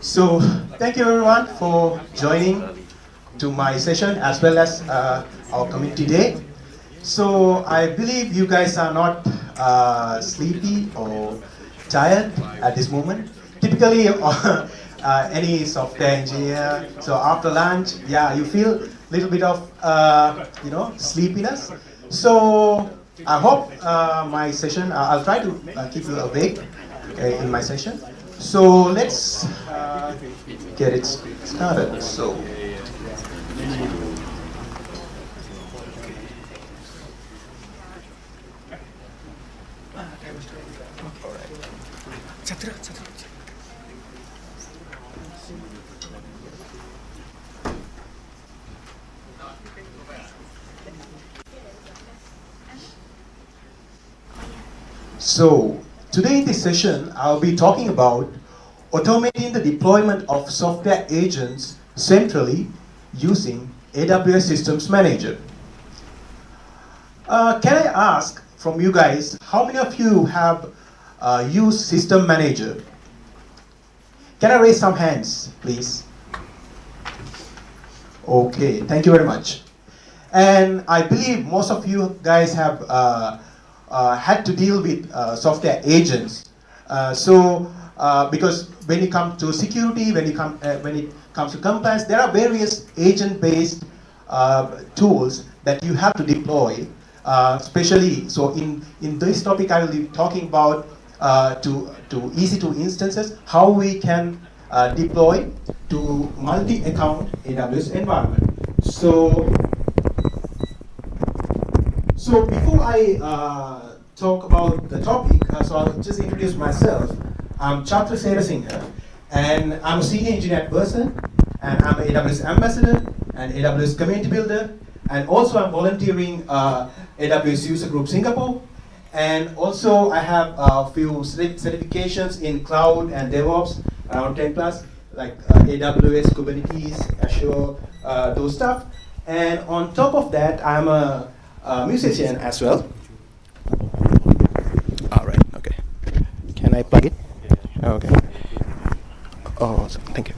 So thank you everyone for joining to my session as well as uh, our community day. So I believe you guys are not uh, sleepy or tired at this moment. Typically, uh, any software engineer, so after lunch, yeah, you feel a little bit of, uh, you know, sleepiness. So I hope uh, my session, uh, I'll try to keep you awake in my session. So let's uh, get it started. So. So Today in this session, I'll be talking about automating the deployment of software agents centrally using AWS Systems Manager. Uh, can I ask from you guys, how many of you have uh, used System Manager? Can I raise some hands, please? Okay, thank you very much. And I believe most of you guys have uh, had to deal with uh, software agents. Uh, so, because when it comes to security, when it, come, when it comes to compliance, there are various agent-based tools that you have to deploy, especially, so in, in this topic I will be talking about to, to EC2 instances, how we can uh, deploy to multi-account AWS environment. So so before I uh, talk about the topic, uh, so I'll just introduce myself. I'm Chatra Serasinghe, and I'm a senior engineer at Versant, and I'm an AWS ambassador and AWS community builder, and also I'm volunteering uh, AWS User Group Singapore, and also I have a few certifications in cloud and DevOps, around 10 plus, like uh, AWS, Kubernetes, Azure, uh, those stuff. And on top of that, I'm a uh, musician as well. All right, okay. Can I plug it? Yeah. Okay. Oh, awesome. thank you.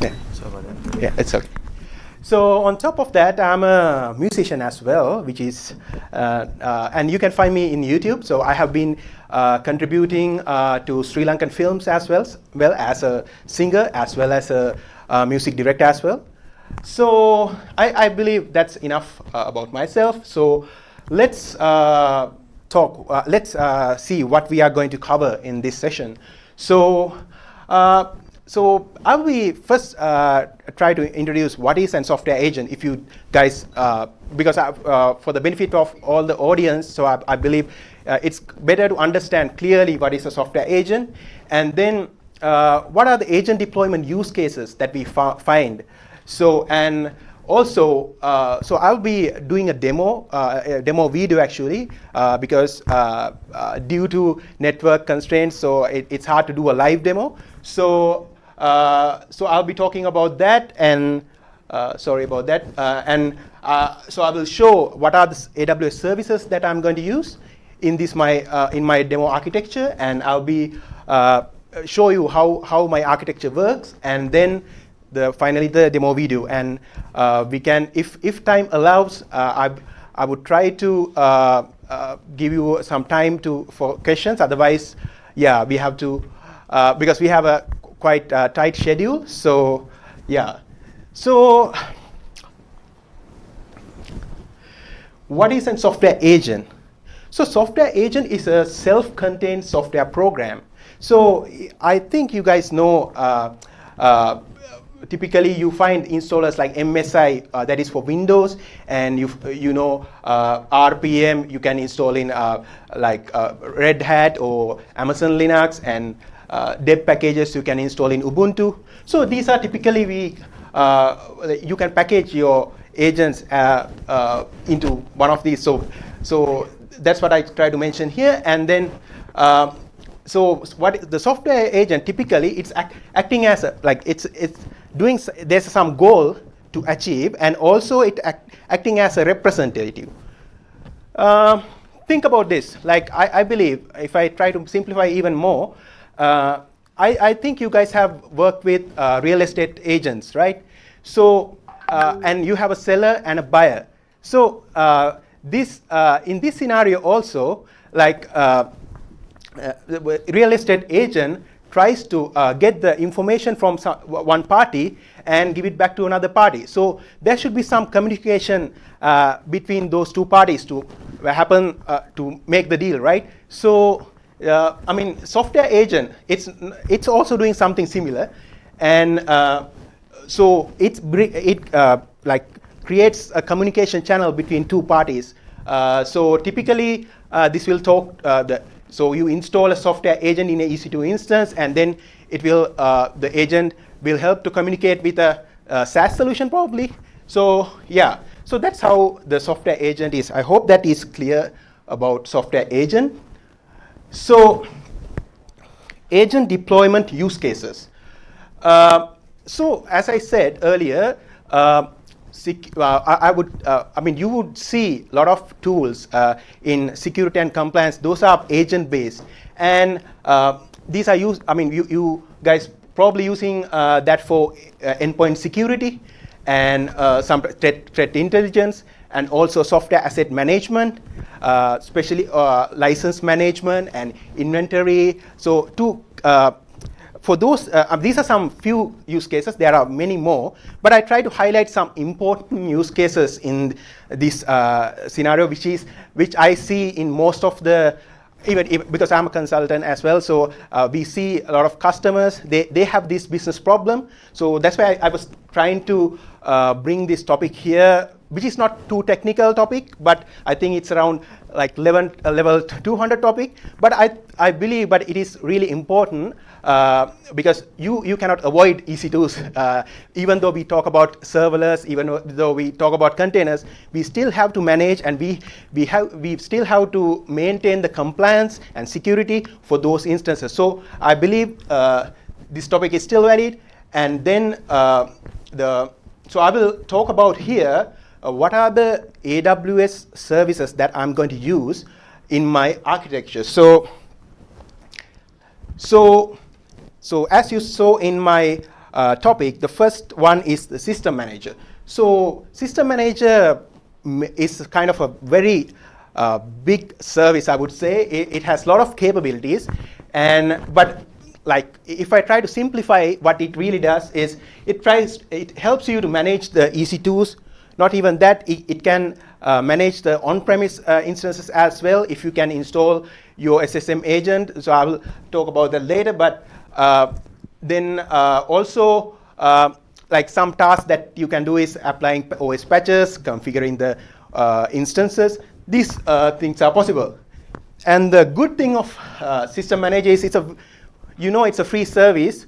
Yeah. Yeah, it's okay. So on top of that, I'm a musician as well, which is, uh, uh, and you can find me in YouTube. So I have been uh, contributing uh, to Sri Lankan films as well, well as a singer, as well as a music director as well. So I, I believe that's enough uh, about myself. So let's uh, talk, uh, let's uh, see what we are going to cover in this session. So, uh, so I will first try to introduce what is a software agent if you guys, because for the benefit of all the audience, so I, I believe it's better to understand clearly what is a software agent and then uh, what are the agent deployment use cases that we find? So, and also, uh, so I'll be doing a demo, uh, a demo video actually, uh, because uh, uh, due to network constraints, so it, it's hard to do a live demo. So, so I'll be talking about that, and sorry about that, and so I will show what are the AWS services that I'm going to use in this my in my demo architecture, and I'll be uh, show you how, how my architecture works, and then the, finally the demo video. And uh, we can, if, if time allows, uh, I, I would try to uh, uh, give you some time to, for questions. Otherwise, yeah, we have to, because we have a quite tight schedule. So yeah. So what is a software agent? So software agent is a self-contained software program so I think you guys know uh, uh, typically you find installers like MSI uh, that is for Windows and you you know uh, RPM you can install in uh, like uh, Red Hat or Amazon Linux and deb packages you can install in Ubuntu. So these are typically we you can package your agents into one of these. So so that's what I try to mention here and then so what the software agent typically it's act, acting as a like it's it's doing there's some goal to achieve and also it act, acting as a representative. Uh, think about this. Like, I, I, believe, if I try to simplify even more, uh, I, I, think you guys have worked with uh, real estate agents, right? So, uh, and you have a seller and a buyer. So, uh, this, uh, in this scenario also, like, uh, real estate agent tries to get the information from some, one party and give it back to another party. So there should be some communication uh, between those two parties to happen uh, to make the deal, right? So uh, I mean, software agent, it's it's also doing something similar, and uh, so it's it uh, like creates a communication channel between two parties. Uh, so typically, this will talk the so you install a software agent in a EC2 instance, and then it will the agent will help to communicate with a, a SaaS solution probably. So yeah, so that's how the software agent is. I hope that is clear about software agent. So agent deployment use cases. Uh, so as I said earlier, uh, uh, I, I, would, uh, I mean, you would see a lot of tools uh, in security and compliance. Those are agent-based, and uh, these are used. I mean, you, you guys probably using uh, that for uh, endpoint security and some threat, threat, intelligence and also software asset management, especially license management and inventory. So to, for those, these are some few use cases. There are many more, but I try to highlight some important use cases in this scenario, which is which I see in most of the even, even, because I'm a consultant as well, so uh, we see a lot of customers, they, they have this business problem. So that's why I, I was trying to uh, bring this topic here, which is not too technical topic, but I think it's around like level, uh, level 200 topic. But I, I believe, but it is really important uh, because you, you cannot avoid EC2s. Uh, even though we talk about serverless, even though we talk about containers, we still have to manage and we, we, have, we still have to maintain the compliance and security for those instances. So I believe uh, this topic is still valid. And then uh, the, so I will talk about here uh, what are the AWS services that I'm going to use in my architecture. So, so so as you saw in my uh, topic, the first one is the system manager. So system manager is kind of a very uh, big service, I would say. It, it has a lot of capabilities, and but like if I try to simplify what it really does is it tries it helps you to manage the EC2s. Not even that, it, it can uh, manage the on-premise uh, instances as well if you can install your SSM agent. So I will talk about that later, but uh, then uh, also, uh, like some tasks that you can do is applying OS patches, configuring the instances. These things are possible. And the good thing of System Manager is it's a, you know it's a free service.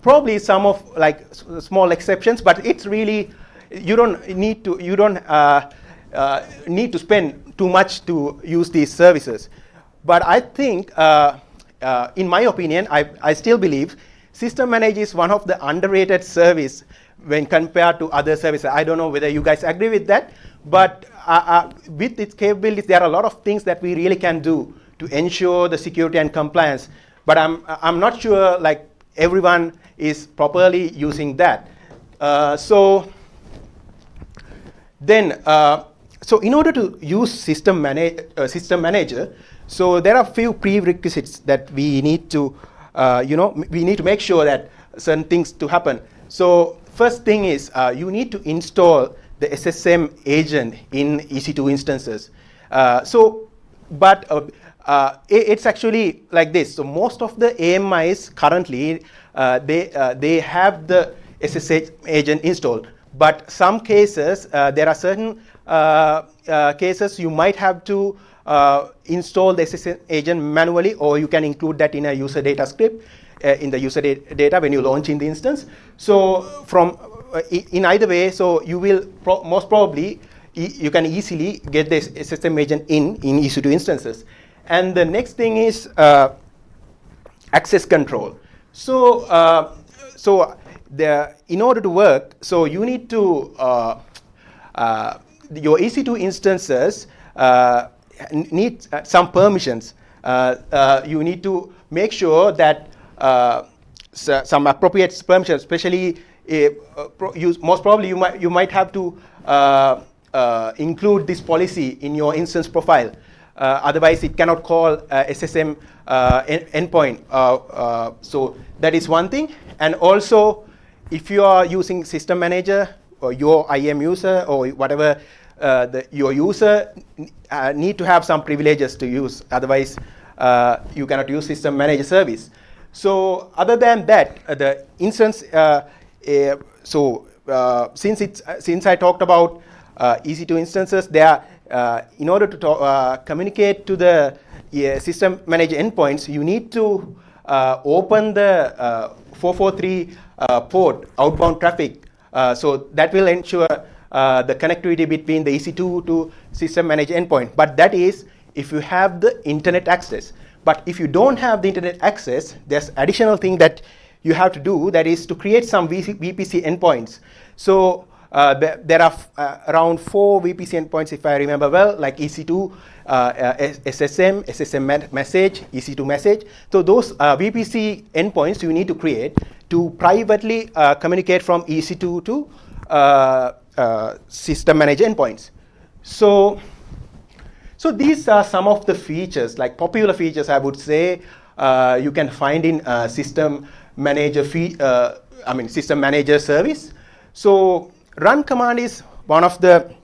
probably some of like small exceptions, but it's really, you don't need to, you don't uh, uh, need to spend too much to use these services. But I think uh, uh, in my opinion, I, I still believe System Manager is one of the underrated service when compared to other services. I don't know whether you guys agree with that, but uh, uh, with its capabilities, there are a lot of things that we really can do to ensure the security and compliance. But I'm, I'm not sure like everyone is properly using that. Uh, so then, uh, so in order to use System, Mana uh, System Manager, so there are few prerequisites that we need to, uh, you know, we need to make sure that certain things to happen. So first thing is you need to install the SSM agent in EC2 instances. Uh, so, but uh, uh, it's actually like this. So most of the AMIs currently, they, they have the SSM agent installed. But some cases, there are certain cases you might have to uh, install the SSM agent manually, or you can include that in a user data script uh, in the user data when you launch in the instance. So from uh, in either way, so you will pro most probably e you can easily get the system agent in in EC2 instances. And the next thing is uh, access control. So uh, so the in order to work, so you need to uh, uh your EC2 instances uh, need uh, some permissions. you need to make sure that some appropriate permissions, especially use, most probably you might, you might have to include this policy in your instance profile. Uh, otherwise, it cannot call uh, SSM uh, endpoint. so that is one thing. And also, if you are using system manager or your IAM user or whatever uh, the, your user uh, need to have some privileges to use. Otherwise, uh, you cannot use system manager service. So other than that, the instance, so since, it's, since I talked about EC2 instances, there uh, in order to talk, uh, communicate to the uh, system manager endpoints, you need to uh, open the uh, 443 uh, Uh, port outbound traffic. Uh, so that will ensure uh, the connectivity between the EC2 to system managed endpoint. But that is if you have the internet access. But if you don't have the internet access, there's additional thing that you have to do that is to create some VPC endpoints. So uh, there, are uh, around four VPC endpoints, if I remember well, like EC2, uh, SSM, SSM message, EC2 message. So those VPC endpoints you need to create to privately communicate from EC2 to system manager endpoints. So, so these are some of the features, like popular features, I would say, uh, you can find in uh, system manager fee, uh, I mean system manager service. So Run command is one of the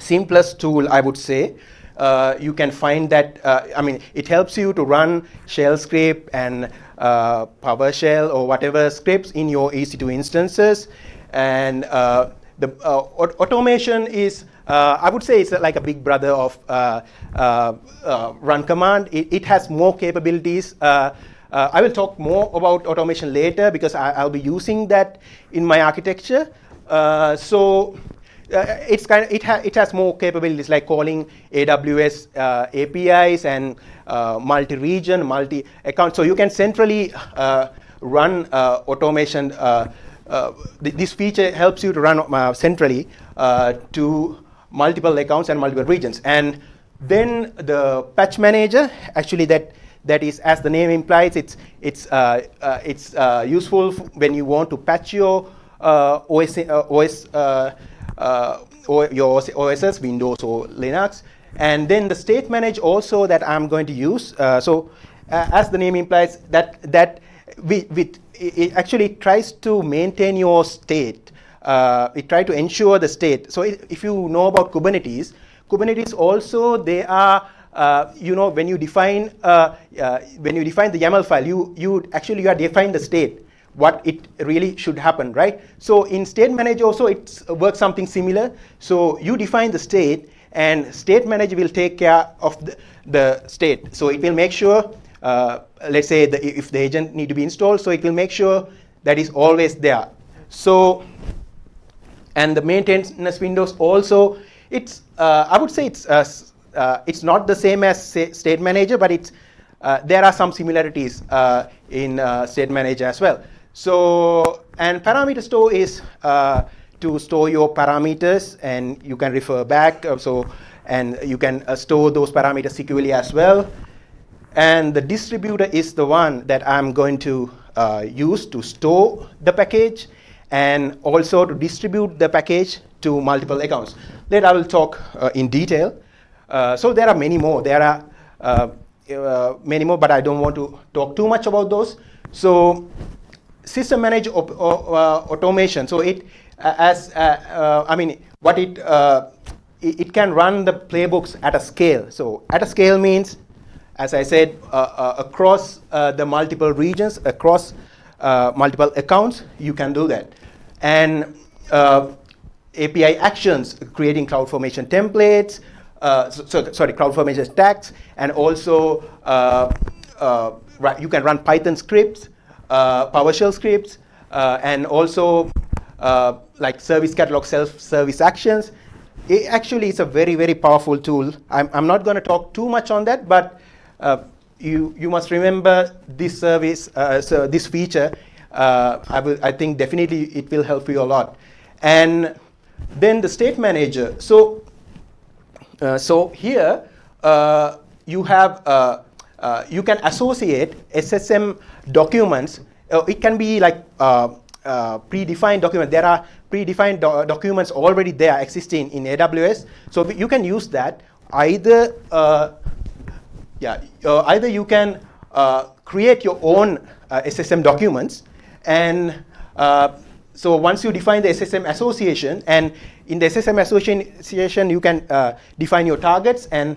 simplest tool, I would say. Uh, you can find that, uh, I mean, it helps you to run shell script and uh, PowerShell or whatever scripts in your EC2 instances. And uh, the uh, automation is, uh, I would say it's like a big brother of run command. It, it, has more capabilities. I will talk more about automation later because I, will be using that in my architecture. Uh, so uh, it's kind of, it, ha it has more capabilities like calling AWS uh, APIs and uh, multi-region, multi-account. So you can centrally uh, run uh, automation. Th this feature helps you to run centrally to multiple accounts and multiple regions. And then the patch manager, actually that that is, as the name implies, it's it's it's useful when you want to patch your uh, OS, uh, OS uh, or your OSs, Windows or Linux. And then the state manage also that I'm going to use. so as the name implies, that, that we, we, it actually tries to maintain your state. Uh, it tries to ensure the state. So if you know about Kubernetes, Kubernetes also they are uh, you know when you define uh, when you define the YAML file, you you actually you are define the state what it really should happen, right? So in state manager also it works something similar. So you define the state and state manager will take care of the, the state. So it will make sure, uh, let's say the, if the agent need to be installed, so it will make sure that is always there. So, and the maintenance windows also, it's, uh, I would say it's, uh, uh it's not the same as state manager, but it's, uh, there are some similarities uh, in state manager as well. So, and parameter store is uh, to store your parameters and you can refer back. Uh, so, and you can uh, store those parameters securely as well. And the distributor is the one that I'm going to uh, use to store the package and also to distribute the package to multiple accounts. Later I will talk uh, in detail. Uh, so there are many more. There are many more, but I don't want to talk too much about those. So system managed uh, automation. So it, uh, as uh, I mean, what it, it, it can run the playbooks at a scale. So at a scale means, as I said, across the multiple regions, across multiple accounts, you can do that. And API actions, creating CloudFormation templates, uh, so, so, sorry, CloudFormation stacks, and also uh, uh, you can run Python scripts uh, PowerShell scripts, uh, and also uh, like service catalog self-service actions. It actually is a very, very powerful tool. I'm, I'm not going to talk too much on that, but you, you must remember this service, so this feature. I, will, I think definitely it will help you a lot. And then the state manager. So, uh, so here you have you can associate SSM documents. it can be like predefined document. There are predefined do documents already there existing in AWS. So you can use that either yeah, uh, either you can uh, create your own uh, SSM documents and so once you define the SSM association and in the SSM association you can define your targets and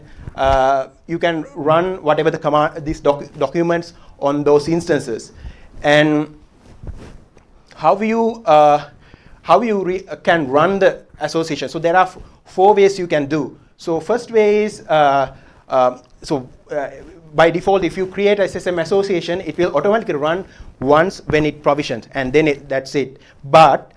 you can run whatever the command these doc documents on those instances. And how you how you can run the association. So there are four ways you can do. So first way is uh, uh, so uh, by default, if you create a SSM association, it will automatically run once when it provisions, and then it, that's it. But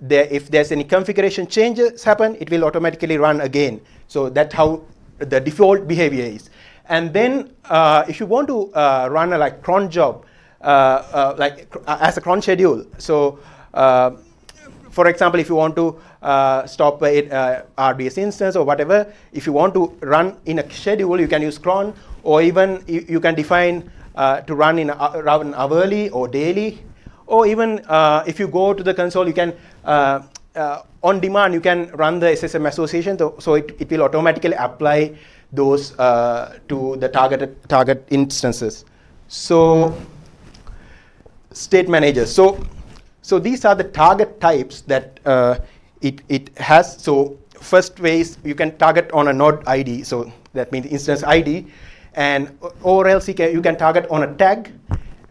there, if there's any configuration changes happen, it will automatically run again. So that's how the default behavior is. And then uh, if you want to uh, run a like cron job, uh, uh like uh, as a cron schedule, so for example, if you want to uh, stop uh, RDS instance or whatever, if you want to run in a schedule, you can use cron, or even you, can define uh, to run in a, run hourly or daily, or even uh, if you go to the console, you can uh, uh, on demand you can run the SSM association, so it, it will automatically apply those to the targeted target instances. So state managers. So so these are the target types that uh, it, it has. So first way is you can target on a node ID. So that means instance ID. And or else you can, you can target on a tag.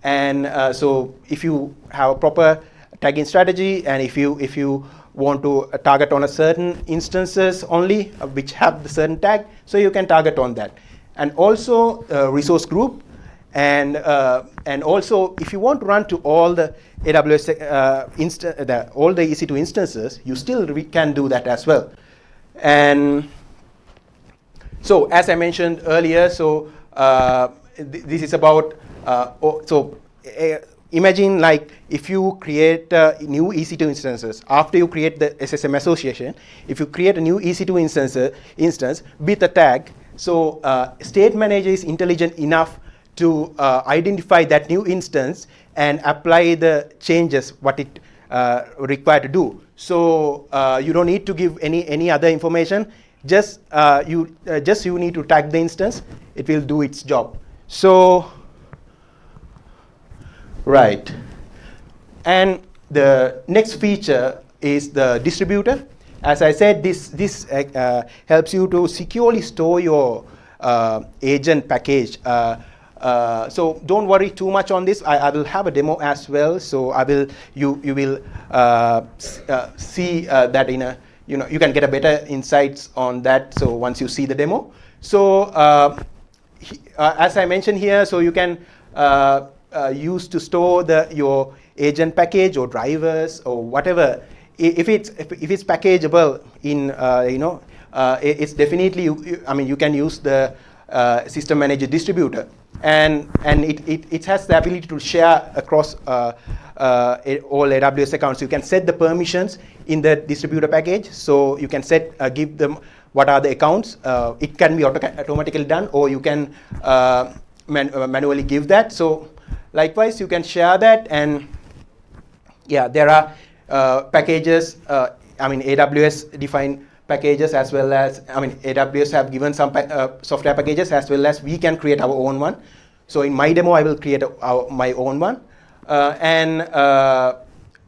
And uh, so if you have a proper tagging strategy and if you, if you want to target on a certain instances only uh, which have the certain tag, so you can target on that. And also uh, resource group and, uh, and also, if you want to run to all the AWS, uh, the, all the EC2 instances, you still can do that as well. And so, as I mentioned earlier, so uh, th this is about, uh, oh, so uh, imagine like if you create new EC2 instances, after you create the SSM association, if you create a new EC2 instance, instance with a tag, so uh, state manager is intelligent enough to uh, identify that new instance and apply the changes what it uh, required to do. So uh, you don't need to give any any other information. Just uh, you uh, just you need to tag the instance. It will do its job. So right, and the next feature is the distributor. As I said, this this uh, helps you to securely store your agent package uh, so don't worry too much on this. I, I, will have a demo as well. So I will you you will uh, uh, see uh, that in a you know you can get a better insights on that. So once you see the demo. So uh, he, as I mentioned here, so you can use to store the your agent package or drivers or whatever. If it's if, it's packageable in you know it's definitely I mean you can use the system manager distributor and and it, it, it has the ability to share across uh, uh, all AWS accounts. You can set the permissions in the distributor package, so you can set uh, give them what are the accounts. Uh, it can be auto automatically done, or you can uh, man uh, manually give that. So likewise, you can share that, and yeah, there are packages. I mean, AWS define packages as well as, I mean, AWS have given some uh, software packages as well as we can create our own one. So in my demo, I will create a, our, my own one. Uh, and uh,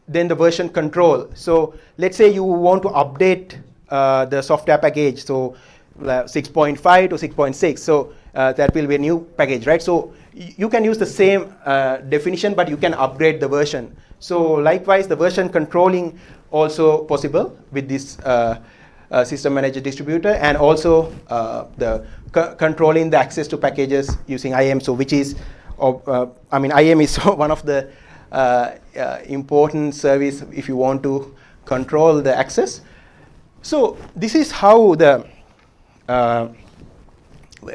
then the version control. So let's say you want to update uh, the software package, so uh, 6.5 to 6.6. So uh, that will be a new package, right? So you can use the same definition, but you can upgrade the version. So likewise, the version controlling also possible with this uh, system manager distributor and also uh, the controlling the access to packages using IAM. So which is, uh, I mean, IAM is one of the uh, uh, important service if you want to control the access. So this is how the uh,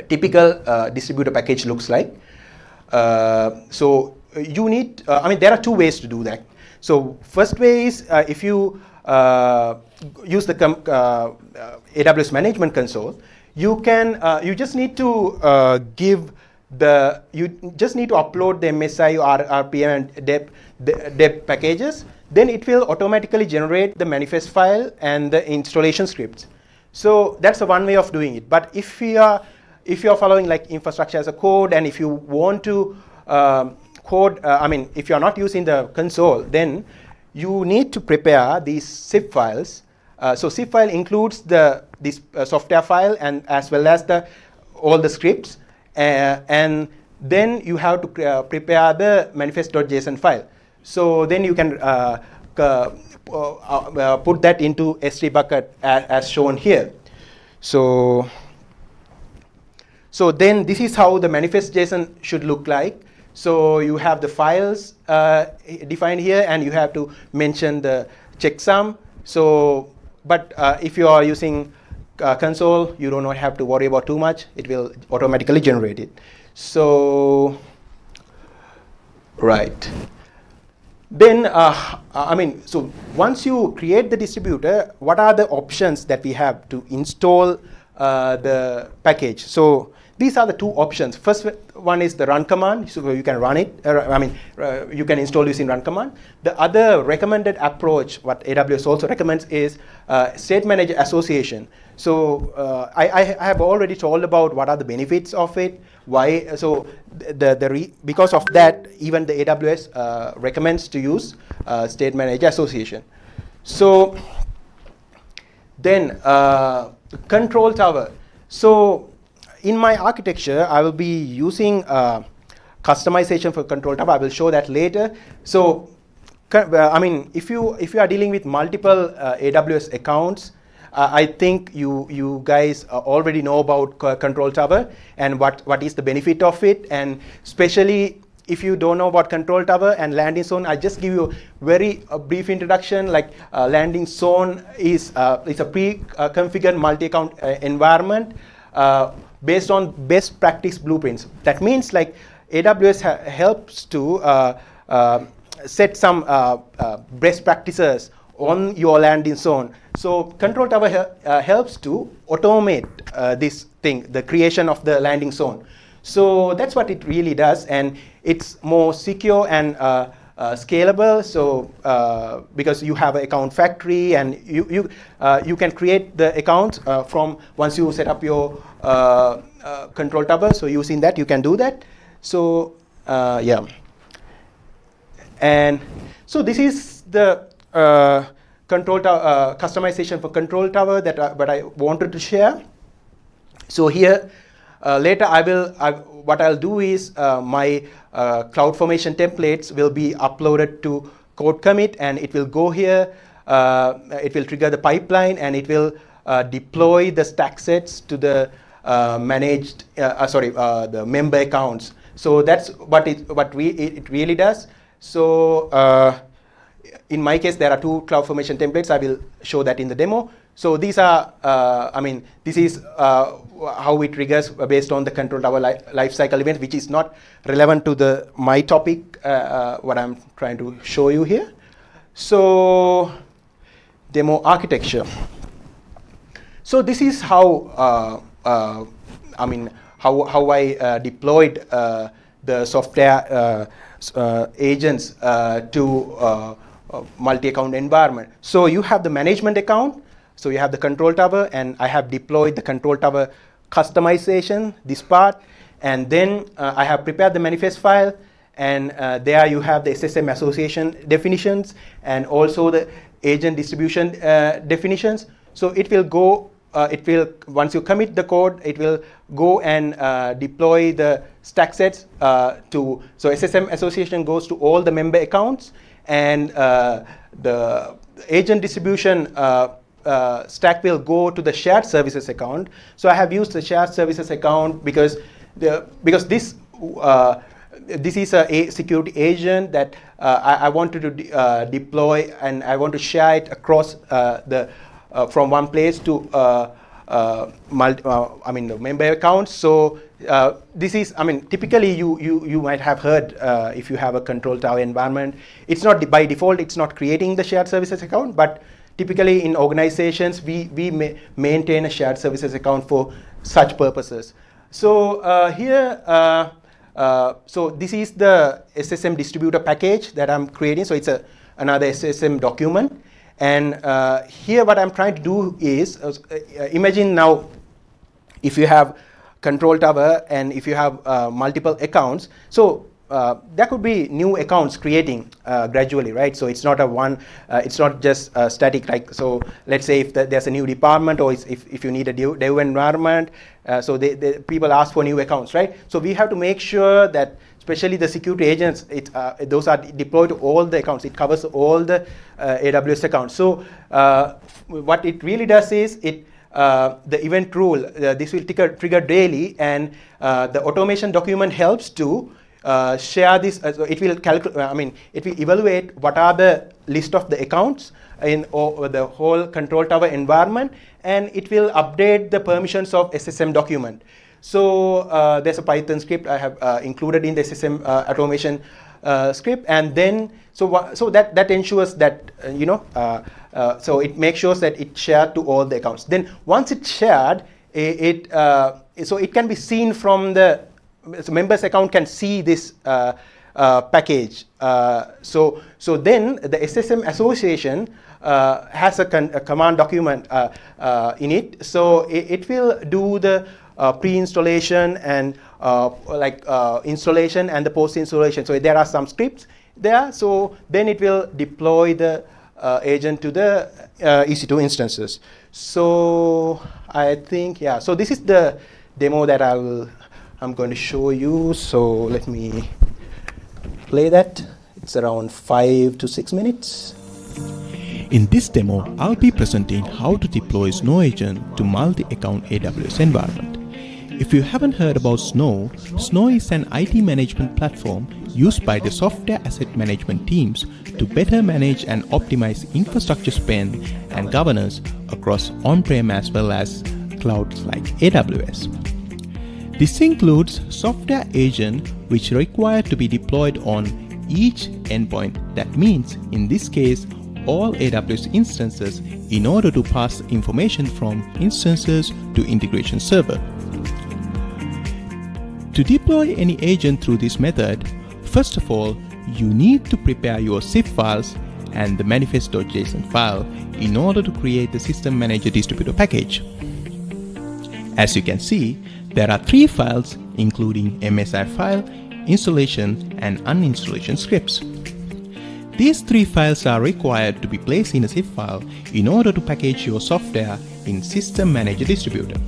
typical distributor package looks like. So you need, I mean, there are two ways to do that. So first way is if you uh, use the uh, uh, AWS Management Console, you can, uh, you just need to uh, give the, you just need to upload the MSI or RPM and DEB, DEB packages. Then it will automatically generate the manifest file and the installation scripts. So that's the one way of doing it. But if you are, if you are following like infrastructure as a code, and if you want to um, code, uh, I mean, if you are not using the console, then you need to prepare these zip files. Uh, so zip file includes the this uh, software file and as well as the all the scripts, uh, and then you have to uh, prepare the manifest.json file. So then you can uh, put that into S3 bucket as, as shown here. So so then this is how the manifest JSON should look like. So you have the files uh, defined here, and you have to mention the checksum. So, but uh, if you are using uh, console, you do not have to worry about too much. It will automatically generate it. So, right. Then, uh, I mean, so once you create the distributor, what are the options that we have to install uh, the package? So these are the two options. First one is the run command, so you can run it, uh, I mean, uh, you can install using run command. The other recommended approach, what AWS also recommends is uh, state manager association. So uh, I, I, have already told about what are the benefits of it, why, so the, the because of that, even the AWS uh, recommends to use uh, state manager association. So then control tower. So in my architecture, I will be using uh, customization for control tower. I will show that later. So, uh, I mean, if you if you are dealing with multiple uh, AWS accounts, uh, I think you you guys already know about control tower and what what is the benefit of it, and especially if you don't know about control tower and landing zone, I just give you a very brief introduction. Like uh, landing zone is uh, is a pre-configured multi-account uh, environment based on best practice blueprints. That means like AWS helps to uh, uh, set some uh, uh, best practices on your landing zone. So Control Tower uh, helps to automate this thing, the creation of the landing zone. So that's what it really does, and it's more secure and uh, scalable. So uh, because you have an account factory, and you you uh, you can create the account from once you set up your uh, uh, control tower. So using that, you can do that. So uh, yeah. And so this is the control customization for control tower that I, but I wanted to share. So here, uh, later I will, I, what I'll do is uh, my uh, CloudFormation templates will be uploaded to CodeCommit and it will go here, it will trigger the pipeline and it will deploy the stack sets to the uh, managed, uh, uh, sorry, the member accounts. So that's what it, what we, it really does. So in my case, there are two CloudFormation templates. I will show that in the demo. So these are, uh, I mean, this is uh, how it triggers based on the control tower li lifecycle event, which is not relevant to the my topic, uh, what I'm trying to show you here. So demo architecture. So this is how uh, I mean, how, how I uh, deployed uh, the software agents to multi-account environment. So you have the management account, so you have the control tower, and I have deployed the control tower customization, this part, and then uh, I have prepared the manifest file, and uh, there you have the SSM association definitions, and also the agent distribution uh, definitions. So it will go uh, it will, once you commit the code, it will go and uh, deploy the stack sets uh, to, so SSM association goes to all the member accounts and the agent distribution uh, uh, stack will go to the shared services account. So I have used the shared services account because, the, because this this is a, security agent that uh, I, I, wanted to de uh, deploy and I want to share it across uh, the uh, from one place to uh, uh, I mean the member accounts. So this is, I mean, typically you you you might have heard if you have a control tower environment, it's not by default, it's not creating the shared services account, but typically in organizations we we ma maintain a shared services account for such purposes. So uh, here, uh, uh, so this is the SSM distributor package that I'm creating. So it's a, another SSM document. And uh, here what I'm trying to do is, uh, imagine now if you have control tower and if you have uh, multiple accounts. So uh, there could be new accounts creating uh, gradually, right? So it's not a one, uh, it's not just static. Like so, let's say if the, there's a new department or if, if you need a new, dev environment, uh, so they, they, people ask for new accounts, right? So we have to make sure that, especially the security agents, it, uh, those are deployed to all the accounts. It covers all the AWS accounts. So what it really does is it the event rule, this will trigger, trigger daily, and the automation document helps to uh, share this, uh, it will calculate, uh, I mean, it will evaluate what are the list of the accounts in the whole control tower environment, and it will update the permissions of SSM document. So uh, there's a Python script I have uh, included in the SSM uh, automation script, and then so so that that ensures that you know so it makes sure that it shared to all the accounts. Then once it's shared, it, it so it can be seen from the so members account can see this uh, uh, package. Uh, so, so then the SSM association uh, has a, a, command document uh, uh, in it. So it, it will do the pre-installation and like installation and the post-installation. So there are some scripts there. So then it will deploy the agent to the EC2 instances. So I think, yeah, so this is the demo that I will I'm going to show you. So let me play that. It's around five to six minutes. In this demo, I'll be presenting how to deploy Snow Agent to multi-account AWS environment. If you haven't heard about Snow, Snow is an IT management platform used by the software asset management teams to better manage and optimize infrastructure spend and governance across on-prem as well as clouds like AWS. This includes software agent which require to be deployed on each endpoint. That means in this case, all AWS instances in order to pass information from instances to integration server. To deploy any agent through this method, first of all, you need to prepare your zip files and the manifest.json file in order to create the system manager distributor package. As you can see, there are three files including MSI file, installation and uninstallation scripts. These three files are required to be placed in a zip file in order to package your software in System Manager Distributor.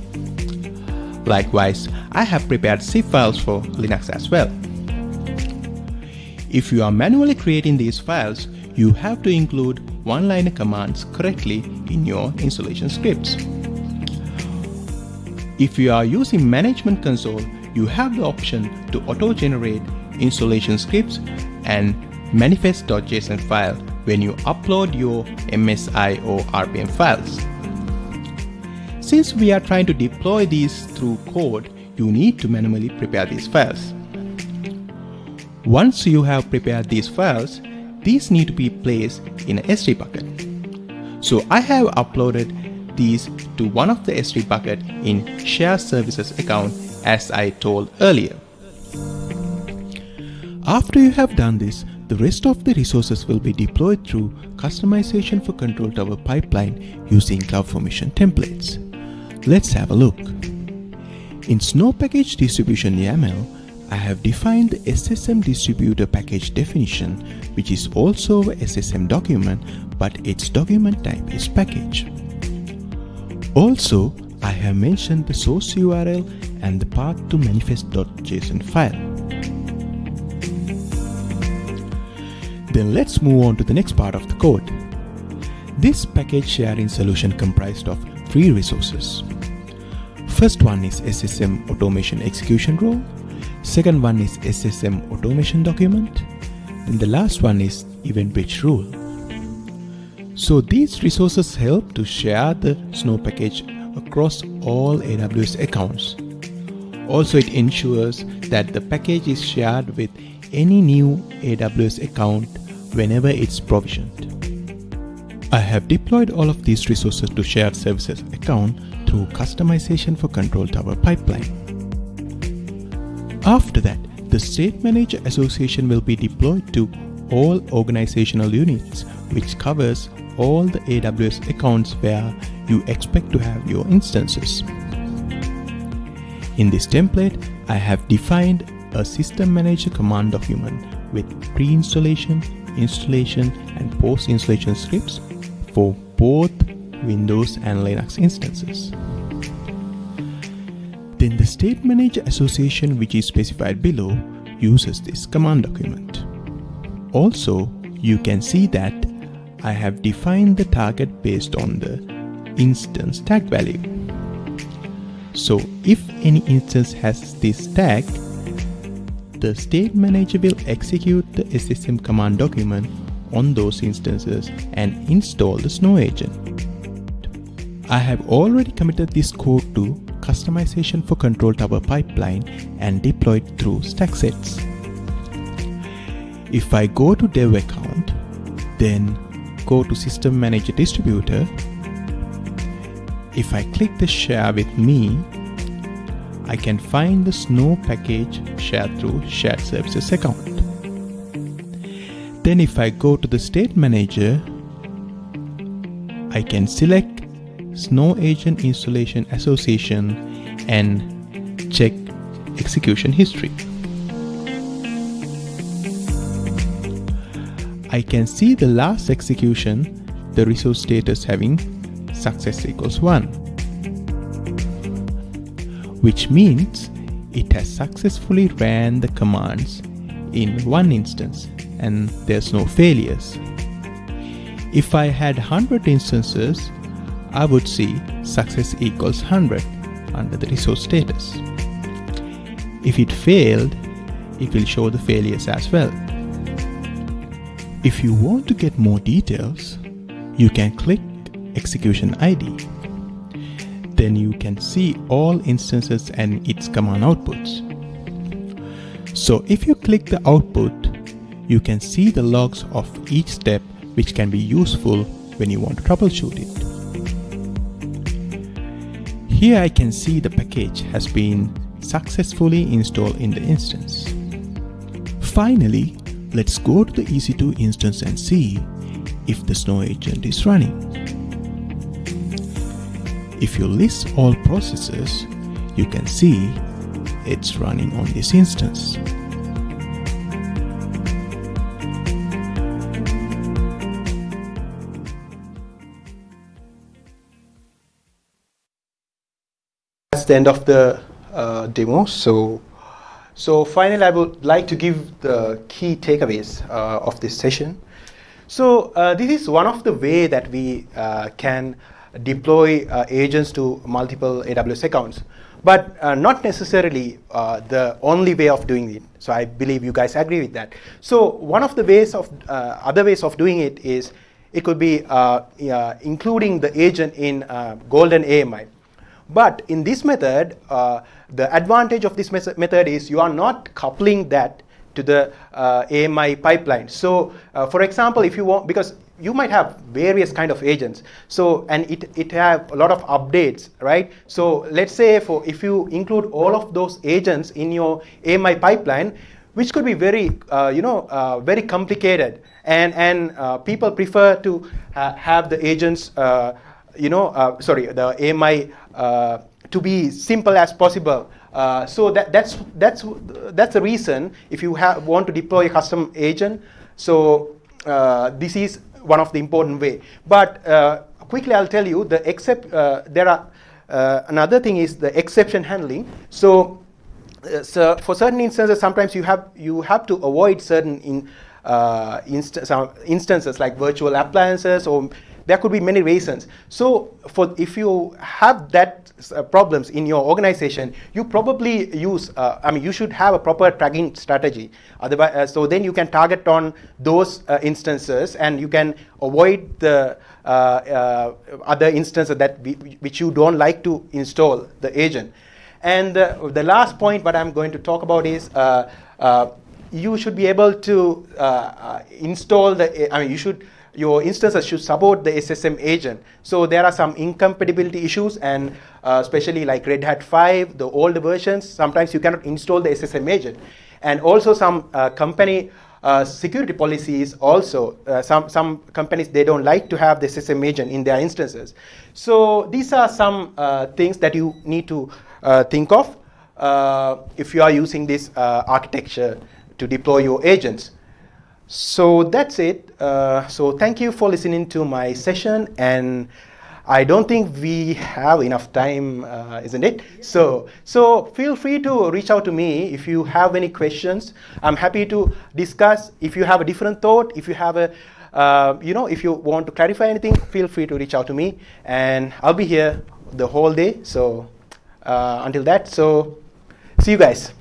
Likewise, I have prepared zip files for Linux as well. If you are manually creating these files, you have to include one-liner commands correctly in your installation scripts. If you are using Management Console, you have the option to auto-generate installation scripts and manifest.json file when you upload your MSI or RPM files. Since we are trying to deploy these through code, you need to manually prepare these files. Once you have prepared these files, these need to be placed in a S3 bucket. So I have uploaded these to one of the S3 bucket in Share Services account as I told earlier. After you have done this, the rest of the resources will be deployed through customization for Control Tower pipeline using CloudFormation templates. Let's have a look. In Snow Package Distribution YAML, I have defined the SSM distributor package definition, which is also a SSM document, but its document type is package. Also, I have mentioned the source URL and the path to manifest.json file. Then let's move on to the next part of the code. This package sharing solution comprised of three resources. First one is SSM automation execution role. Second one is SSM automation document. And the last one is EventBridge rule. So these resources help to share the Snow package across all AWS accounts. Also, it ensures that the package is shared with any new AWS account whenever it's provisioned. I have deployed all of these resources to shared services account through customization for control tower pipeline. After that, the State Manager Association will be deployed to all organizational units, which covers all the AWS accounts where you expect to have your instances. In this template, I have defined a System Manager command document with pre-installation, installation, and post-installation scripts for both Windows and Linux instances. Then the State Manager Association which is specified below uses this command document. Also, you can see that I have defined the target based on the instance tag value. So if any instance has this tag, the state manager will execute the SSM command document on those instances and install the Snow agent. I have already committed this code to customization for control tower pipeline and deployed through stack sets. If I go to dev account, then go to system manager distributor. If I click the share with me, I can find the Snow package shared through shared services account. Then if I go to the state manager, I can select Snow Agent Installation Association and check execution history. I can see the last execution, the resource status having success equals 1, which means it has successfully ran the commands in one instance and there's no failures. If I had 100 instances, I would see success equals 100 under the resource status. If it failed, it will show the failures as well. If you want to get more details, you can click execution ID. Then you can see all instances and its command outputs. So if you click the output, you can see the logs of each step which can be useful when you want to troubleshoot it. Here I can see the package has been successfully installed in the instance. Finally, Let's go to the EC2 instance and see if the Snow agent is running. If you list all processes, you can see it's running on this instance. That's the end of the uh, demo. So so finally, I would like to give the key takeaways uh, of this session. So uh, this is one of the way that we uh, can deploy uh, agents to multiple AWS accounts, but uh, not necessarily uh, the only way of doing it. So I believe you guys agree with that. So one of the ways of other ways of doing it is it could be including the agent in Golden AMI. But in this method, uh, the advantage of this method is you are not coupling that to the uh, AMI pipeline. So uh, for example, if you want, because you might have various kind of agents. So, and it, it have a lot of updates, right? So let's say for if you include all of those agents in your AMI pipeline, which could be very, uh, you know, uh, very complicated. And, and uh, people prefer to uh, have the agents, uh, you know, uh, sorry, the AMI uh, to be simple as possible. Uh, so that, that's, that's, that's the reason if you have, want to deploy a custom agent. So uh, this is one of the important way. But quickly I'll tell you, the except, there are, another thing is the exception handling. So uh, so for certain instances, sometimes you have you have to avoid certain in, uh, instances like virtual appliances or there could be many reasons. So for if you have that uh, problems in your organization, you probably use, uh, I mean, you should have a proper tracking strategy. Otherwise, uh, so then you can target on those uh, instances and you can avoid the uh, uh, other instances that we, which you don't like to install the agent. And the last point what I'm going to talk about is you should be able to install the, I mean, you should your instances should support the SSM agent. So there are some incompatibility issues and uh, especially like Red Hat 5, the old versions, sometimes you cannot install the SSM agent. And also some uh, company uh, security policies also, uh, some, some companies, they don't like to have the SSM agent in their instances. So these are some uh, things that you need to uh, think of if you are using this architecture to deploy your agents. So that's it. Uh, so thank you for listening to my session. And I don't think we have enough time, uh, isn't it? So, so feel free to reach out to me if you have any questions. I'm happy to discuss. If you have a different thought, if you have a, uh, you know, if you want to clarify anything, feel free to reach out to me. And I'll be here the whole day. So uh, until that, so see you guys.